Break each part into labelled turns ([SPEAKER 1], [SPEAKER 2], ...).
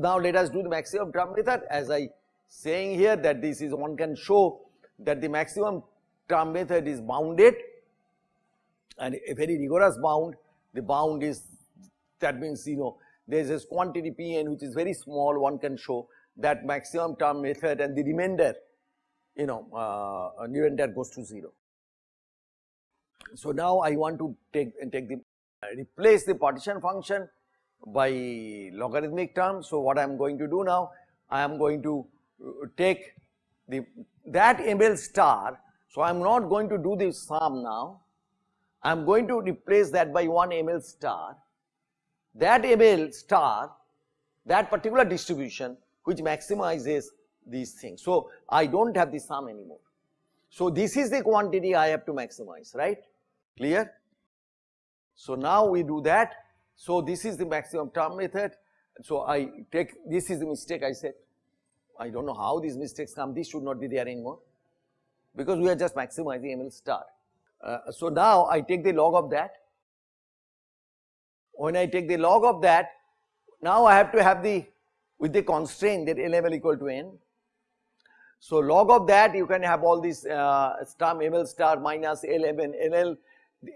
[SPEAKER 1] Now let us do the maximum term method. As I saying here that this is one can show that the maximum term method is bounded. And a very rigorous bound the bound is that means you know there is this quantity Pn which is very small one can show that maximum term method and the remainder you know uh, remainder goes to 0. So, now I want to take and take the replace the partition function by logarithmic term. So, what I am going to do now I am going to uh, take the that ml star. So, I am not going to do the sum now I am going to replace that by 1 ml star. That ml star that particular distribution which maximizes these things. So, I do not have the sum anymore. So, this is the quantity I have to maximize right clear. So, now we do that. So, this is the maximum term method. So, I take this is the mistake I said I do not know how these mistakes come this should not be there anymore because we are just maximizing ML star. Uh, so, now I take the log of that when I take the log of that now I have to have the with the constraint that LML equal to n. So, log of that you can have all these uh, star ML star minus LMN LL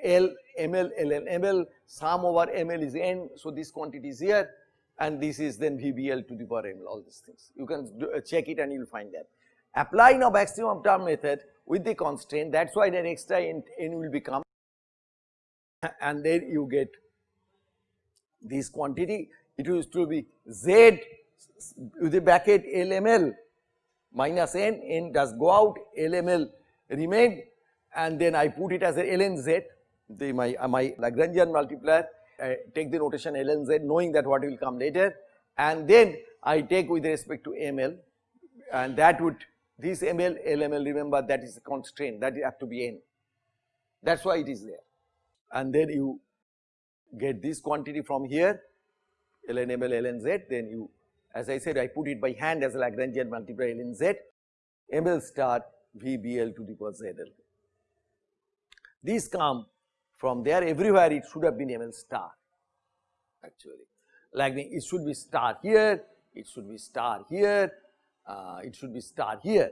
[SPEAKER 1] L ml ln ml sum over ml is n. So, this quantity is here and this is then VBL to the power ml all these things you can do, uh, check it and you will find that. Apply now maximum term method with the constraint that is why that extra n, n will become and then you get this quantity it used to be z with the bracket LML minus n, n does go out LML remain and then I put it as a ln z the my uh, my Lagrangian multiplier I take the notation ln z knowing that what will come later. And then I take with respect to ml and that would this ml lml remember that is a constraint that you have to be n. That is why it is there. And then you get this quantity from here ln ml ln z then you as I said I put it by hand as a Lagrangian multiplier ln z. Ml star vbl to the power zl. These come from there everywhere it should have been ML star actually like it should be star here, it should be star here, uh, it should be star here.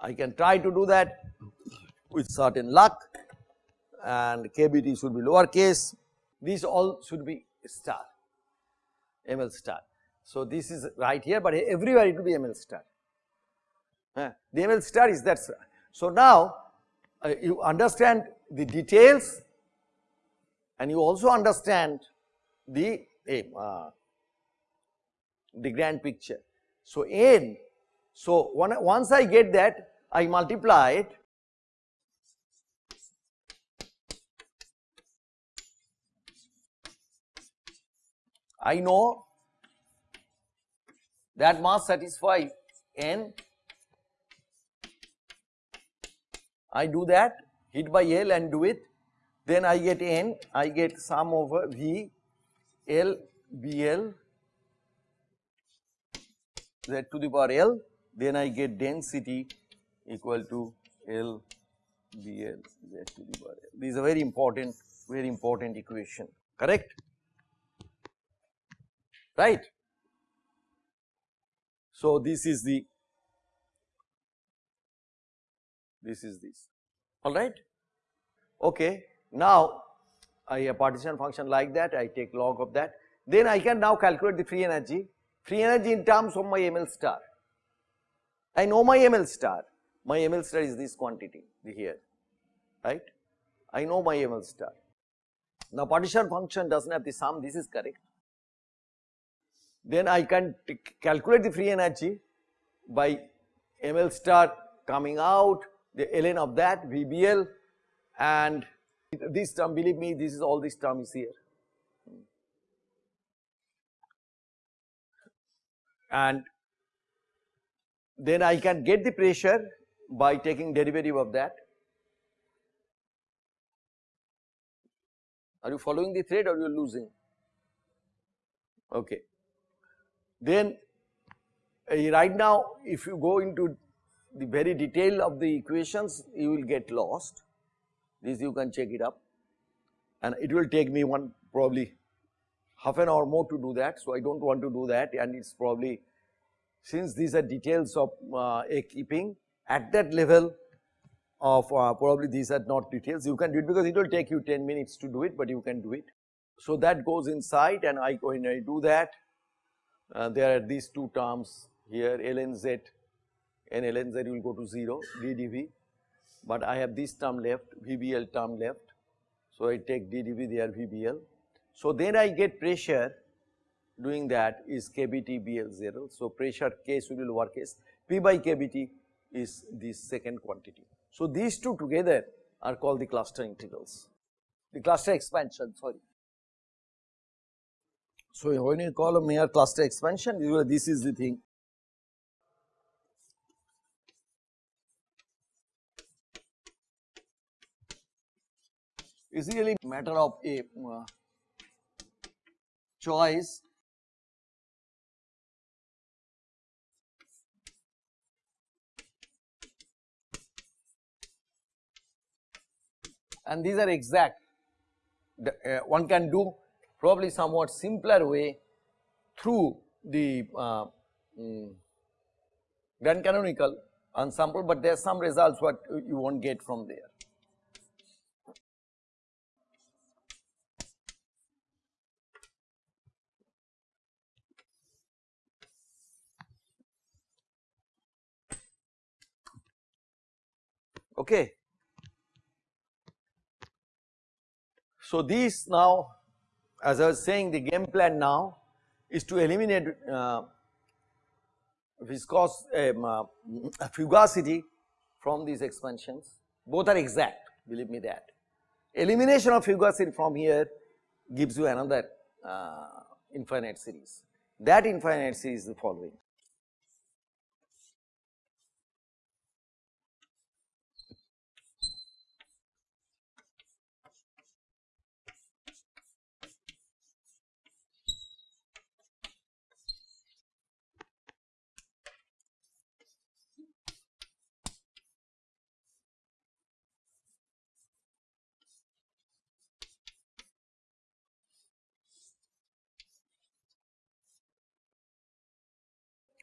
[SPEAKER 1] I can try to do that with certain luck and KBT should be lowercase, these all should be star, ML star. So, this is right here, but everywhere it will be ML star. Uh, the ML star is that. So, now uh, you understand the details and you also understand the uh, the grand picture. So, n so one, once I get that I multiply it. I know that must satisfy n. I do that hit by L and do it then I get n, I get sum over V L B L z to the power L, then I get density equal to L B L z to the power L. This is a very important, very important equation, correct? Right? So, this is the, this is this, alright? Okay. Now, I a partition function like that, I take log of that, then I can now calculate the free energy, free energy in terms of my ML star. I know my ML star, my ML star is this quantity here, right. I know my ML star. Now, partition function does not have the sum, this is correct. Then I can calculate the free energy by ML star coming out, the ln of that VBL and this term believe me this is all this term is here. And then I can get the pressure by taking derivative of that. Are you following the thread or you are losing? Okay. Then uh, right now if you go into the very detail of the equations you will get lost this you can check it up. And it will take me one probably half an hour more to do that. So, I do not want to do that. And it is probably since these are details of uh, keeping at that level of uh, probably these are not details. You can do it because it will take you 10 minutes to do it but you can do it. So, that goes inside and I when I do that. Uh, there are these two terms here lnz and lnz will go to 0 ddv but I have this term left vbl term left. So, I take ddv there vbl. So, then I get pressure doing that is kbt bl0. So, pressure k should be lowercase p by kbt is this second quantity. So, these two together are called the cluster integrals, the cluster expansion sorry. So, when you call a Mayer cluster expansion this is the thing is really matter of a uh, choice and these are exact. The, uh, one can do probably somewhat simpler way through the uh, mm, grand canonical ensemble, but there are some results what you won't get from there. Okay. So, this now as I was saying the game plan now is to eliminate uh, viscous um, uh, fugacity from these expansions both are exact believe me that. Elimination of fugacity from here gives you another uh, infinite series that infinite series is the following.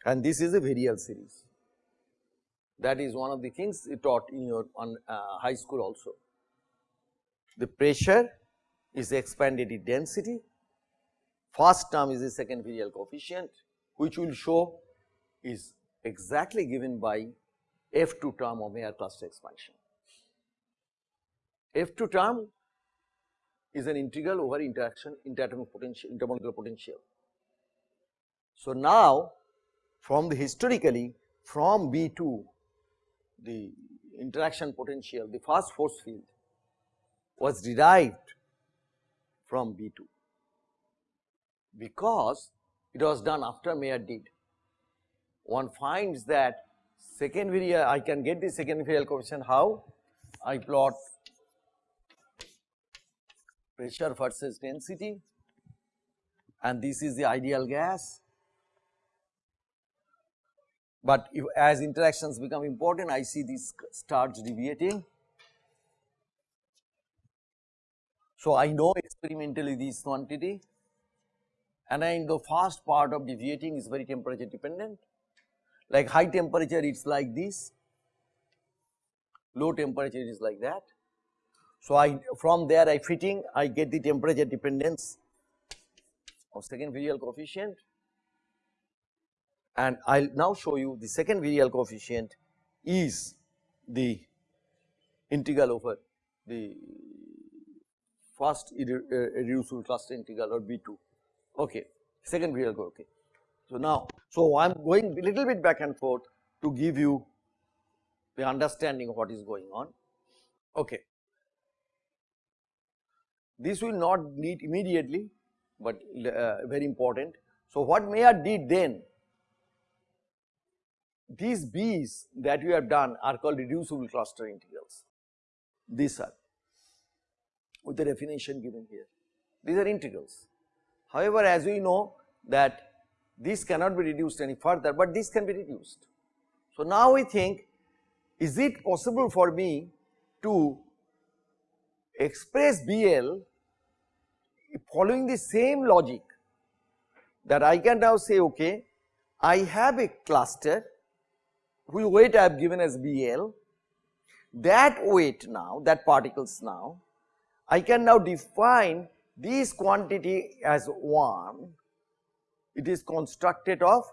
[SPEAKER 1] And this is a virial series. That is one of the things you taught in your on, uh, high school also. The pressure is expanded in density, first term is the second virial coefficient which will show is exactly given by F2 term of Mayer cluster expansion. F2 term is an integral over interaction interatomic potential intermolecular potential. So, now from the historically from B2 the interaction potential the first force field was derived from B2 because it was done after Mayer did. One finds that second virial I can get the second virial coefficient how? I plot pressure versus density and this is the ideal gas but if as interactions become important I see these starts deviating. So, I know experimentally this quantity and I the first part of deviating is very temperature dependent like high temperature it is like this, low temperature is like that. So, I from there I fitting I get the temperature dependence of second virial coefficient and I will now show you the second virial coefficient is the integral over the first irreducible cluster integral or B2 okay second virial okay. So now so I am going little bit back and forth to give you the understanding of what is going on okay. This will not need immediately but uh, very important. So what Mayer did then these B's that we have done are called reducible cluster integrals. These are with the definition given here. These are integrals. However, as we know that this cannot be reduced any further, but this can be reduced. So, now we think is it possible for me to express BL following the same logic that I can now say okay, I have a cluster whose weight I have given as BL, that weight now, that particles now, I can now define this quantity as 1, it is constructed of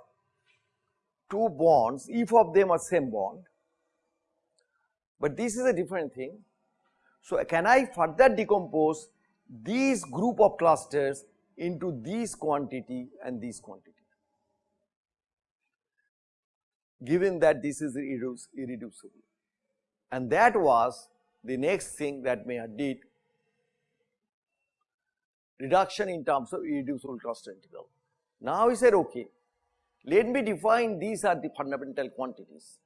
[SPEAKER 1] two bonds, if of them are same bond, but this is a different thing. So, can I further decompose these group of clusters into this quantity and this quantity? Given that this is irreducible. And that was the next thing that Mayer did reduction in terms of irreducible cluster integral. Now he said okay, let me define these are the fundamental quantities.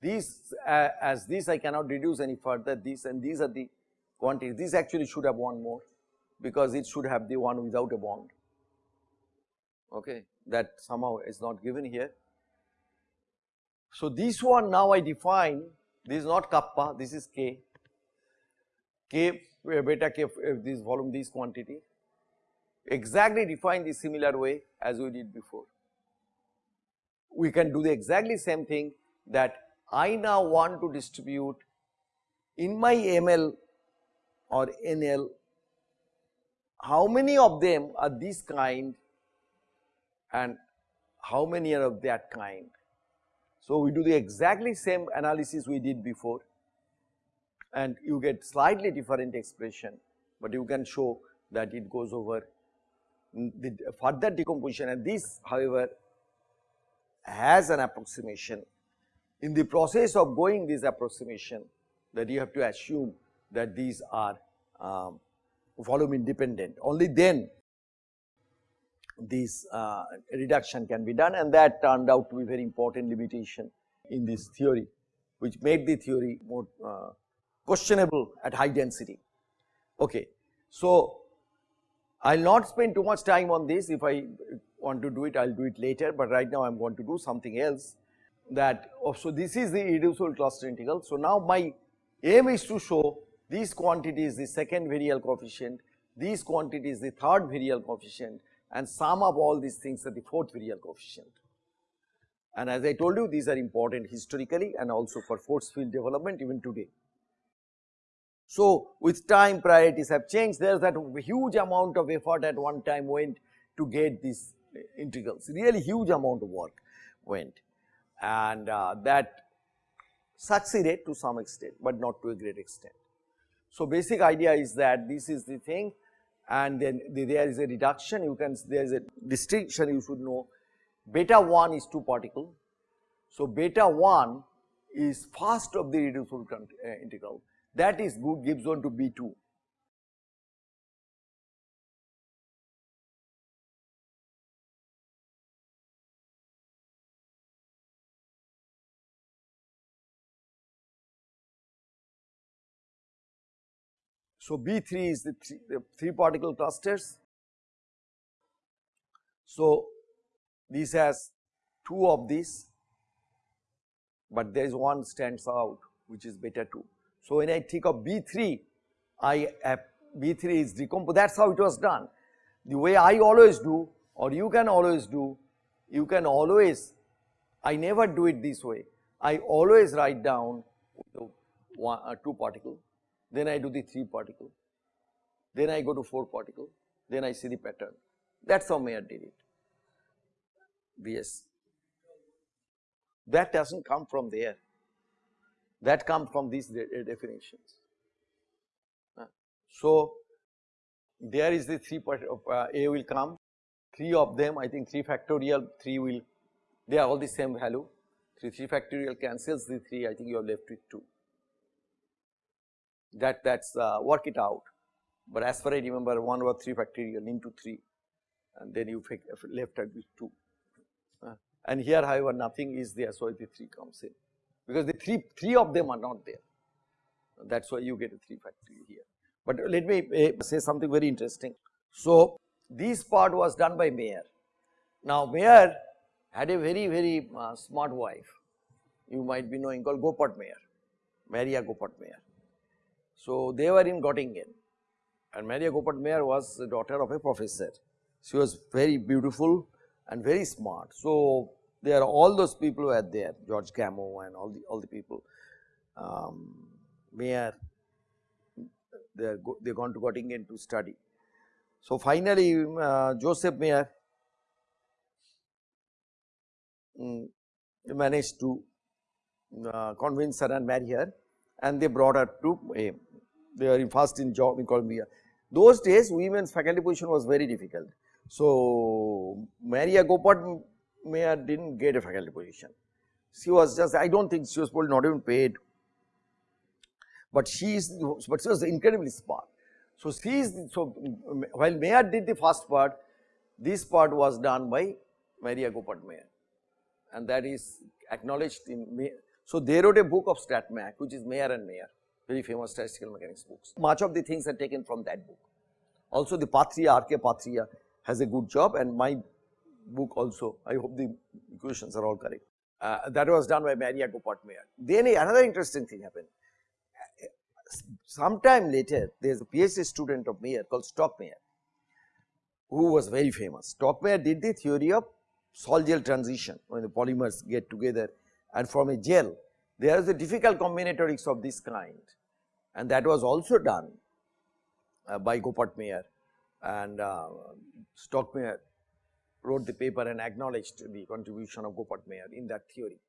[SPEAKER 1] These uh, as this I cannot reduce any further this and these are the quantities. This actually should have one more because it should have the one without a bond. Okay, that somehow is not given here. So this one now I define this is not kappa this is k, k eh, beta k eh, this volume this quantity exactly define the similar way as we did before. We can do the exactly same thing that I now want to distribute in my ML or NL how many of them are this kind and how many are of that kind. So, we do the exactly same analysis we did before and you get slightly different expression, but you can show that it goes over the further decomposition and this however has an approximation. In the process of going this approximation that you have to assume that these are um, volume independent only then this uh, reduction can be done and that turned out to be very important limitation in this theory which made the theory more uh, questionable at high density. Okay. So, I will not spend too much time on this if I want to do it I will do it later, but right now I am going to do something else that oh, so this is the irreducible cluster integral. So, now my aim is to show these quantities the second virial coefficient, these quantities the third virial coefficient and sum of all these things are the fourth virial coefficient. And as I told you these are important historically and also for force field development even today. So, with time priorities have changed there is that huge amount of effort at one time went to get these integrals really huge amount of work went and uh, that succeeded to some extent, but not to a great extent. So, basic idea is that this is the thing and then there is a reduction you can there is a distinction you should know beta 1 is 2 particle. So, beta 1 is first of the reducible uh, integral that is good gives on to B2. So, B3 is the three, the three particle clusters. So, this has two of these, but there is one stands out which is beta 2. So, when I think of B3, I have B3 is decomposed that is how it was done. The way I always do or you can always do, you can always, I never do it this way, I always write down one, uh, two particle then I do the 3 particle, then I go to 4 particle, then I see the pattern. That is how Mayer did it. Yes. That does not come from there, that comes from these de definitions. Uh, so, there is the 3 part of uh, A will come, 3 of them I think 3 factorial 3 will, they are all the same value, 3 3 factorial cancels the 3 I think you are left with 2 that that's uh, work it out. But as far as I remember 1 over 3 factorial into 3 and then you left at with 2. Uh, and here however nothing is there so the 3 comes in because the 3, 3 of them are not there that is why you get a 3 factorial here. But let me uh, say something very interesting. So this part was done by Mayer. Now Mayer had a very very uh, smart wife you might be knowing called Goeppert Mayer, Maria Goeppert Mayer. So, they were in Göttingen and Maria Goeppert Mayer was the daughter of a professor. She was very beautiful and very smart. So, there are all those people who were there George Gamow and all the all the people um, Mayer they are go, they gone to Göttingen to study. So, finally, uh, Joseph Mayer um, managed to uh, convince her and marry her and they brought her to a they are first in job in Columbia. Those days women's faculty position was very difficult. So, Maria Goeppert Mayer did not get a faculty position. She was just I do not think she was probably not even paid, but she is but she was incredibly smart. So, she is so while Mayer did the first part, this part was done by Maria Goeppert Mayer and that is acknowledged in Mayer. So, they wrote a book of StatMech which is Mayer and Mayer very famous statistical mechanics books. Much of the things are taken from that book. Also the Pathria, R.K. Pathria has a good job and my book also, I hope the equations are all correct. Uh, that was done by Maria Goeppert Mayer. Then another interesting thing happened. Sometime later, there is a PhD student of Mayer called Stockmayer, who was very famous. Stockmayer did the theory of sol gel transition when the polymers get together and form a gel. There is a difficult combinatorics of this kind and that was also done uh, by Goeppert Mayer and uh, Stockmayer wrote the paper and acknowledged the contribution of Goeppert Mayer in that theory.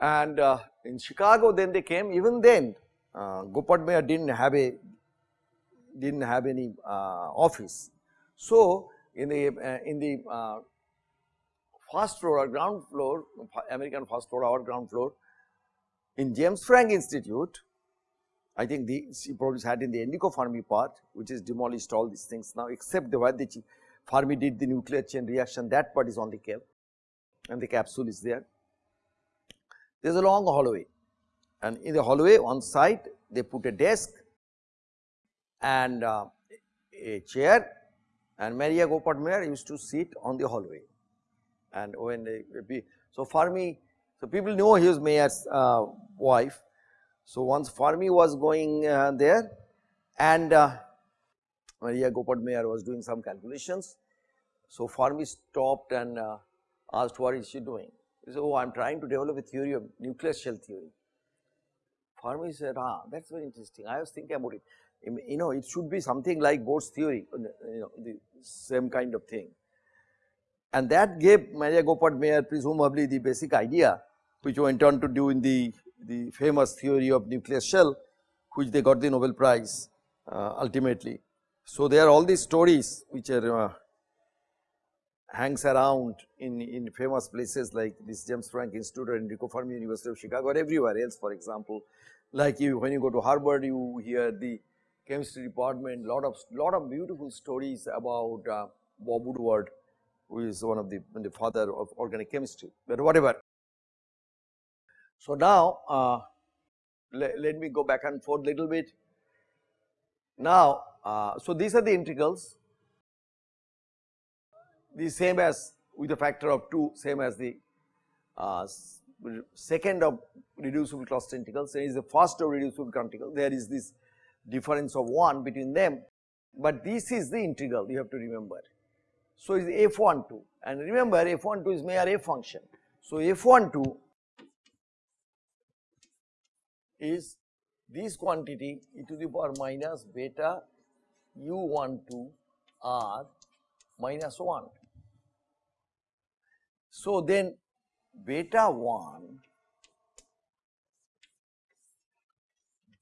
[SPEAKER 1] And uh, in Chicago then they came even then uh, Goeppert Mayer did not have a did not have any uh, office. So, in the uh, in the uh, first floor or ground floor American first floor or ground floor in James Franck Institute I think the she probably had in the Enrico Fermi part which is demolished all these things now except the one the Fermi did the nuclear chain reaction that part is only kept and the capsule is there. There is a long hallway and in the hallway on side they put a desk and uh, a chair and Maria Mayer used to sit on the hallway and be so Fermi so people know he was Mayer's uh, wife. So once Fermi was going uh, there and uh, Maria Goeppert Mayer was doing some calculations. So Fermi stopped and uh, asked what is she doing? He said, oh I am trying to develop a theory of nuclear shell theory. Fermi said, ah that is very interesting, I was thinking about it. You know it should be something like Bohr's theory, you know the same kind of thing. And that gave Maria Goeppert Mayer presumably the basic idea which went on to do in the, the famous theory of nuclear shell which they got the Nobel Prize uh, ultimately. So, there are all these stories which are uh, hangs around in, in famous places like this James Franck Institute or Enrico Fermi University of Chicago or everywhere else for example. Like you when you go to Harvard you hear the chemistry department lot of lot of beautiful stories about uh, Bob Woodward who is one of the, the father of organic chemistry, but whatever. So, now uh, let, let me go back and forth a little bit. Now, uh, so these are the integrals the same as with a factor of 2 same as the uh, second of reducible cluster integrals there is the first of reducible integral there is this difference of 1 between them, but this is the integral you have to remember. So, is f12 and remember f12 is Mayer f function. So, f12 is this quantity e to the power minus beta u12 r minus 1. So, then beta 1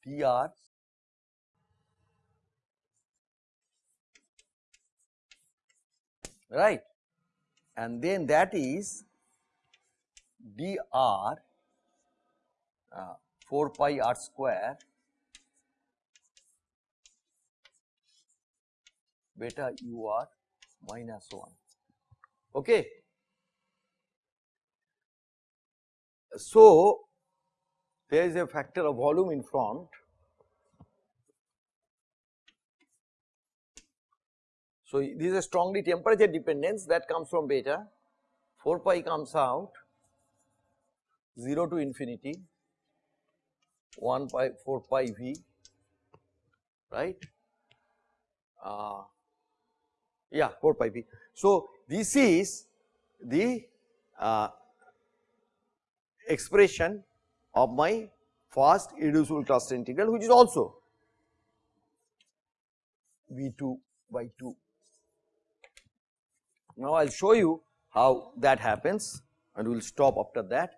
[SPEAKER 1] dr right? And then that is dr uh, 4 pi r square beta u r minus 1 okay? So there is a factor of volume in front So, this is a strongly temperature dependence that comes from beta 4 pi comes out 0 to infinity 1 pi 4 pi v right. Uh, yeah 4 pi v. So, this is the uh, expression of my first irreducible cluster integral which is also V2 by 2. Now, I will show you how that happens and we will stop after that.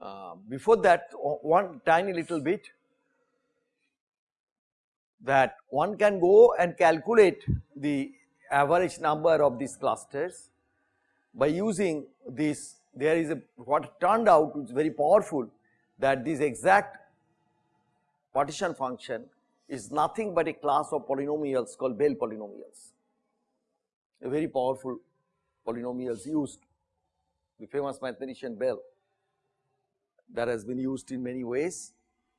[SPEAKER 1] Uh, before that one tiny little bit that one can go and calculate the average number of these clusters by using this there is a what turned out is very powerful that this exact partition function is nothing but a class of polynomials called Bell polynomials, very powerful polynomials used the famous mathematician Bell that has been used in many ways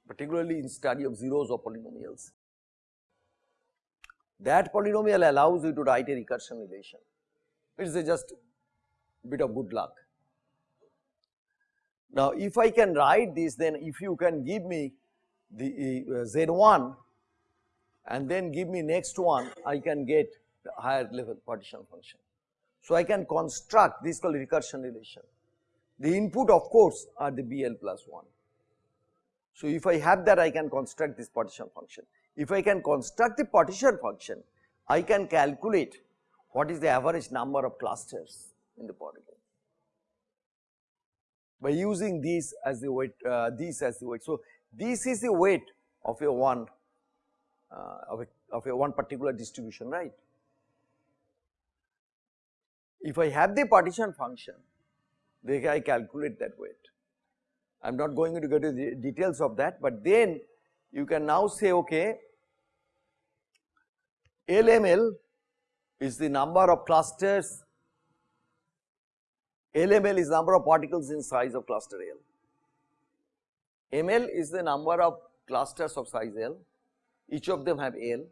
[SPEAKER 1] particularly in study of zeros of polynomials. That polynomial allows you to write a recursion relation, it is just bit of good luck. Now, if I can write this then if you can give me the uh, Z1 and then give me next one I can get the higher level partition function. So, I can construct this called recursion relation. The input of course are the BL plus 1. So, if I have that I can construct this partition function. If I can construct the partition function I can calculate what is the average number of clusters in the particle by using these as the weight uh, these as the weight. So, this is the weight of a one uh, of, a, of a one particular distribution right. If I have the partition function then I calculate that weight. I am not going to go to the details of that, but then you can now say okay LML is the number of clusters LML is number of particles in size of cluster L. ML is the number of clusters of size L, each of them have L.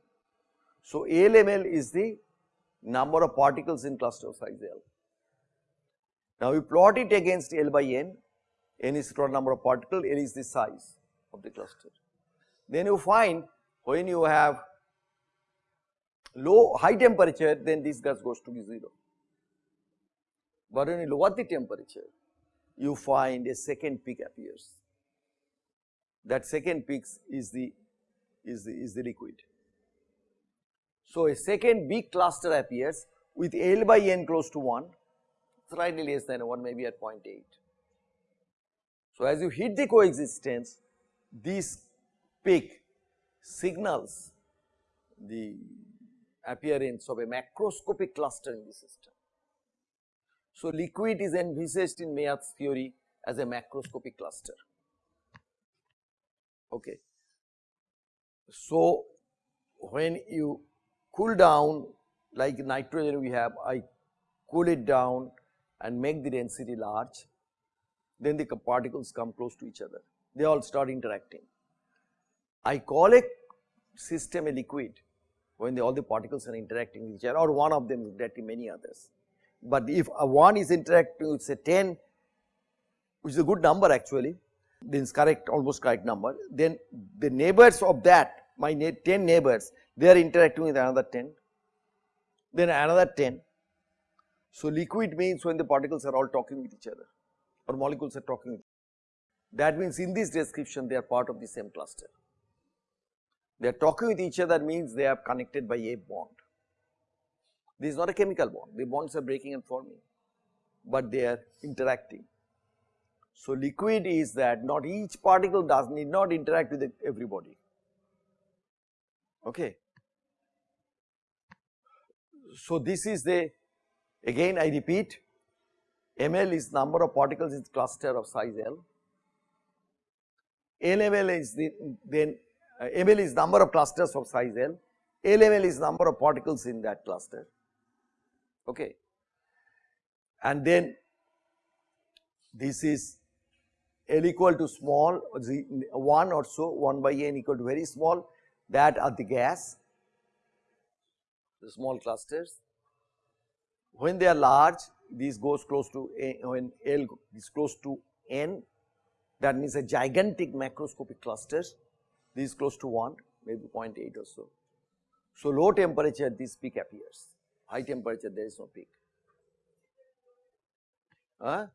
[SPEAKER 1] So, LML is the number of particles in cluster size L. Now, we plot it against L by N, N is total number of particles, L is the size of the cluster. Then you find when you have low high temperature then this gas goes to be 0. But when you lower the temperature you find a second peak appears. That second peak is the is the is the liquid. So a second big cluster appears with L by N close to 1 slightly less than 1 maybe at 0.8. So as you hit the coexistence this peak signals the appearance of a macroscopic cluster in the system. So, liquid is envisaged in Mayer's theory as a macroscopic cluster. Okay. So, when you cool down like nitrogen we have, I cool it down and make the density large, then the particles come close to each other, they all start interacting. I call a system a liquid when all the particles are interacting with each other or one of them is interacting many others. But if a one is interacting with say 10 which is a good number actually then it's correct almost correct number then the neighbors of that my 10 neighbors they are interacting with another 10 then another 10. So liquid means when the particles are all talking with each other or molecules are talking with that means in this description they are part of the same cluster. They are talking with each other means they are connected by a bond. This is not a chemical bond, the bonds are breaking and forming, but they are interacting. So, liquid is that not each particle does need not interact with everybody. Okay. So, this is the again I repeat ml is number of particles in cluster of size L, LML is the then uh, ml is number of clusters of size L, LML is number of particles in that cluster, okay. And then this is L equal to small 1 or so 1 by n equal to very small that are the gas, the small clusters. When they are large this goes close to a, when L is close to n that means a gigantic macroscopic clusters this is close to 1 maybe 0.8 or so. So, low temperature this peak appears, high temperature there is no peak. Huh?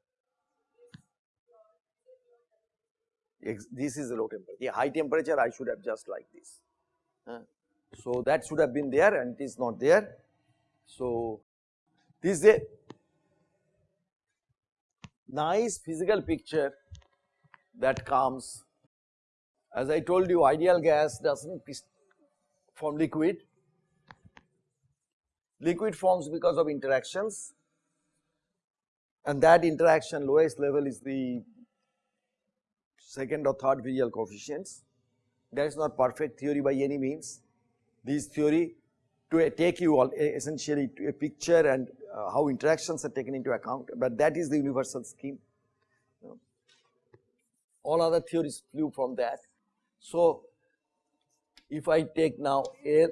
[SPEAKER 1] This is the low temperature, the high temperature I should have just like this. Huh? So, that should have been there and it is not there. So, this is a nice physical picture that comes as I told you ideal gas does not form liquid, liquid forms because of interactions and that interaction lowest level is the second or third virial coefficients. That is not perfect theory by any means. This theory to take you all essentially to a picture and uh, how interactions are taken into account, but that is the universal scheme. All other theories flew from that. So, if I take now L,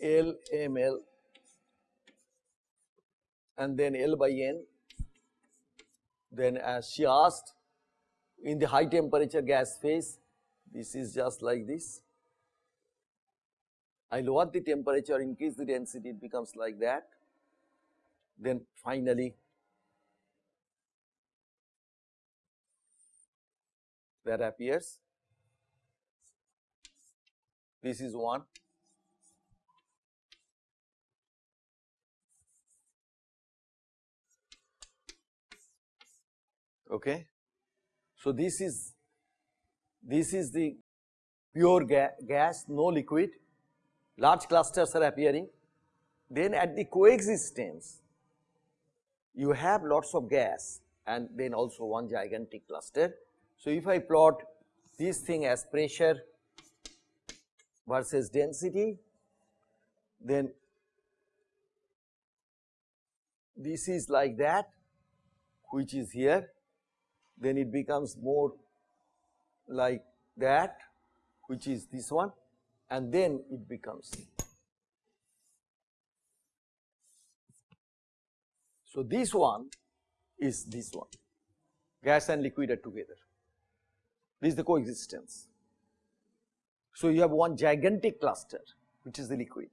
[SPEAKER 1] L, M, L and then L by N, then as she asked in the high temperature gas phase, this is just like this. I lower the temperature, increase the density, it becomes like that. Then finally, that appears. This is one. Okay. So, this is this is the pure ga gas, no liquid, large clusters are appearing. Then at the coexistence, you have lots of gas and then also one gigantic cluster. So, if I plot this thing as pressure versus density, then this is like that which is here, then it becomes more like that which is this one and then it becomes. So, this one is this one, gas and liquid are together. This is the coexistence. So, you have one gigantic cluster which is the liquid.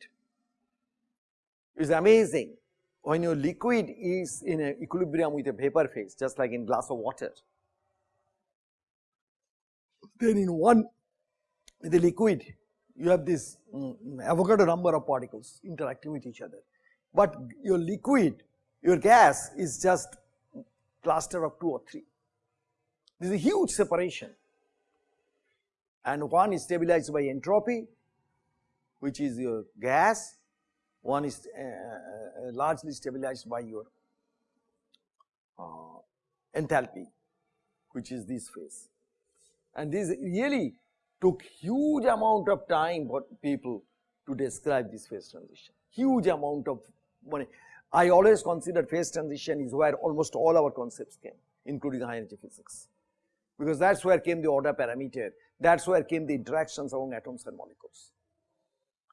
[SPEAKER 1] It is amazing when your liquid is in equilibrium with a vapor phase just like in glass of water. Then in one the liquid you have this um, Avogadro number of particles interacting with each other, but your liquid your gas is just cluster of 2 or 3. This is a huge separation and one is stabilized by entropy which is your gas, one is uh, uh, largely stabilized by your uh, enthalpy which is this phase. And this really took huge amount of time for people to describe this phase transition, huge amount of money. I always consider phase transition is where almost all our concepts came including high energy physics because that is where came the order parameter, that is where came the interactions among atoms and molecules.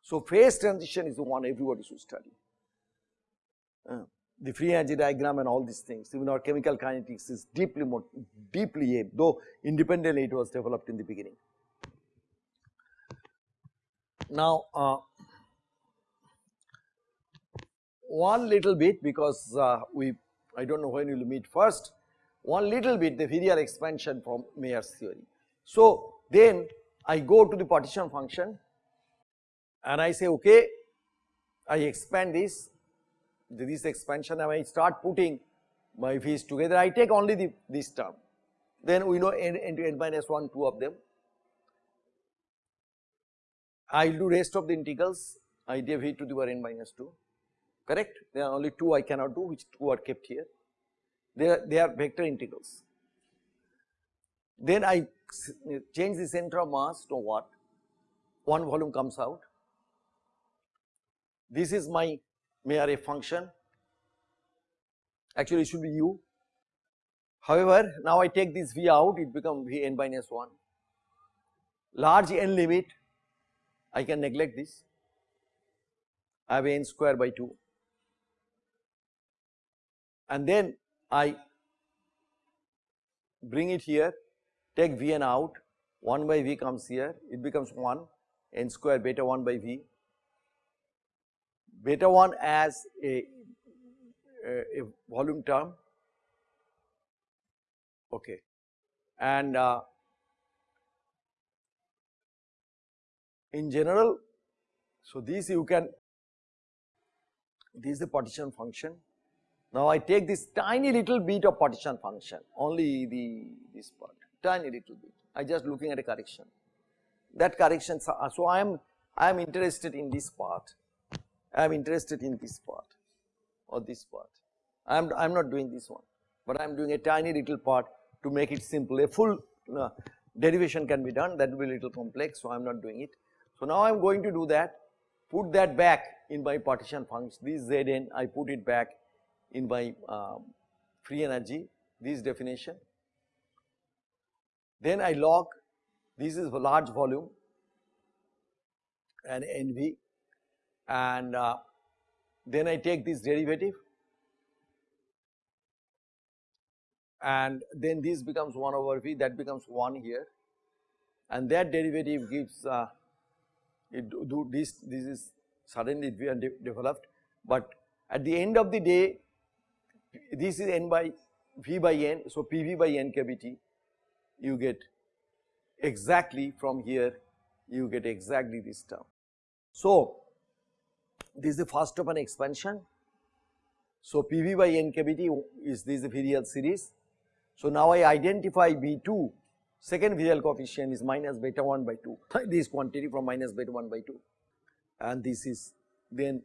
[SPEAKER 1] So, phase transition is the one everybody should study. Uh, the free energy diagram and all these things, even our chemical kinetics is deeply more, deeply though independently it was developed in the beginning. Now, uh, one little bit because uh, we I do not know when we will meet first, one little bit the virial expansion from Mayer's theory. So, then I go to the partition function and I say okay, I expand this, this expansion and I start putting my v's together, I take only the, this term, then we know n into n minus 1, 2 of them. I will do rest of the integrals, I v to the power n minus 2, correct? There are only 2 I cannot do which 2 are kept here they are, they are vector integrals. Then I change the center of mass to what? One volume comes out. This is my Mayer function, actually it should be u. However, now I take this v out, it becomes v n minus 1. Large n limit, I can neglect this, I have n square by 2 and then I bring it here, take Vn out, 1 by V comes here, it becomes 1, n square beta 1 by V, beta 1 as a, a, a volume term. Okay. And uh, in general. So this you can this is the partition function. Now I take this tiny little bit of partition function only the this part tiny little bit. I just looking at a correction. That correction so I am I am interested in this part. I am interested in this part or this part. I am I am not doing this one but I am doing a tiny little part to make it simple. A full uh, derivation can be done. That will be little complex so I am not doing it. So now I am going to do that. Put that back in my partition function this Zn I put it back in my um, free energy this definition. Then I log this is a large volume and NV and uh, then I take this derivative and then this becomes 1 over v that becomes 1 here. And that derivative gives uh, it do, this this is suddenly it de developed but at the end of the day this is n by v by n so pv by n kT you get exactly from here you get exactly this term. So this is the first of an expansion so pv by n kT is this the virial series so now I identify B2, second virial coefficient is minus beta 1 by 2, this quantity from minus beta 1 by 2 and this is then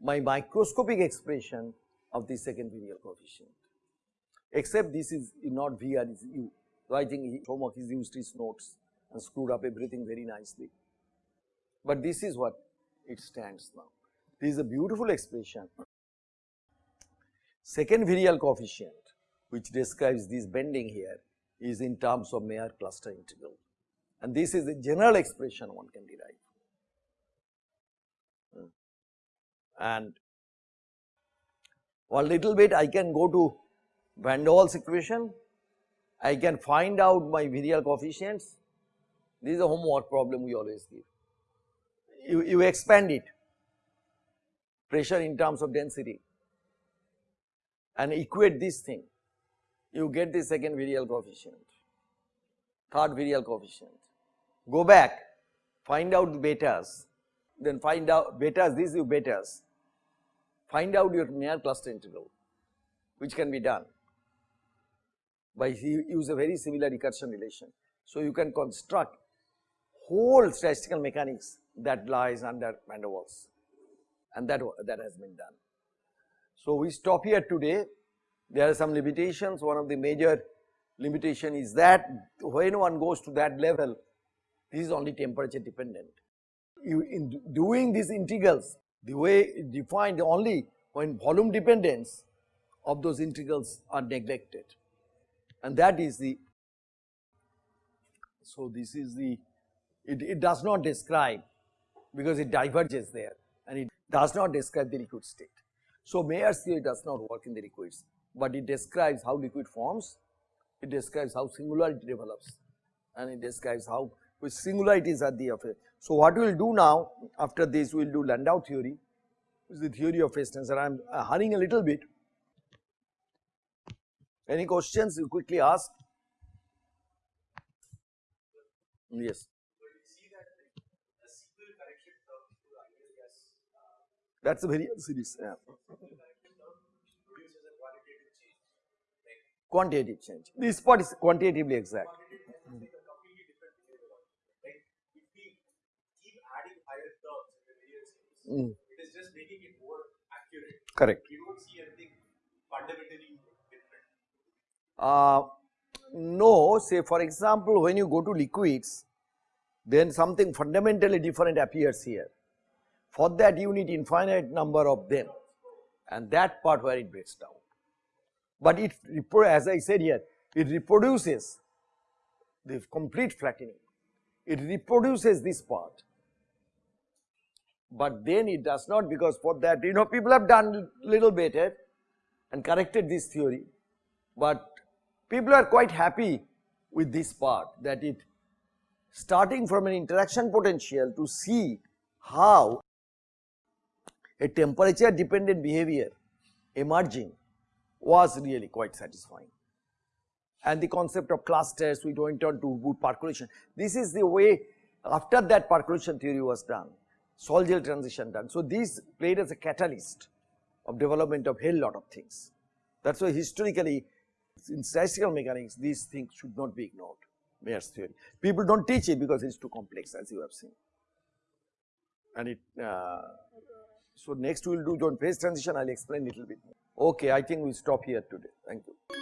[SPEAKER 1] my microscopic expression of the second virial coefficient except this is not VR is U. So I think homework is used his notes and screwed up everything very nicely. But this is what it stands now. This is a beautiful expression. Second virial coefficient which describes this bending here is in terms of Mayer cluster integral. And this is the general expression one can derive. And one little bit I can go to Van der Waals equation, I can find out my virial coefficients, this is a homework problem we always give. You, you expand it, pressure in terms of density. And equate this thing you get the second virial coefficient, third virial coefficient. Go back, find out the betas, then find out betas, these you betas, find out your Mayer cluster integral, which can be done by use a very similar recursion relation. So you can construct whole statistical mechanics that lies under van der Waals and that, that has been done. So we stop here today. There are some limitations, one of the major limitation is that when one goes to that level, this is only temperature dependent. You in doing these integrals, the way defined only when volume dependence of those integrals are neglected and that is the, so this is the, it, it does not describe because it diverges there and it does not describe the liquid state. So Mayer's theory does not work in the liquids but it describes how liquid forms, it describes how singularity develops and it describes how which singularities are the affair. So what we will do now after this we will do Landau theory, which is the theory of phase tensor. I am uh, hurrying a little bit. Any questions you quickly ask? Yes. That's a very series. Yeah. quantitative change. This part is quantitatively exact. Mm. It is just making it more accurate. Correct. You don't see anything fundamentally different. Uh, no, say for example, when you go to liquids, then something fundamentally different appears here. For that you need infinite number of them and that part where it breaks down but it as I said here it reproduces the complete flattening it reproduces this part. But then it does not because for that you know people have done little better eh, and corrected this theory. But people are quite happy with this part that it starting from an interaction potential to see how a temperature dependent behavior emerging was really quite satisfying. And the concept of clusters we went on to good percolation. This is the way after that percolation theory was done, Sol-Gel transition done. So, this played as a catalyst of development of hell lot of things. That is why historically in statistical mechanics these things should not be ignored Mayer's theory. People do not teach it because it is too complex as you have seen. And it, uh, so next we will do on phase transition I will explain a little bit more. Okay, I think we will stop here today. Thank you.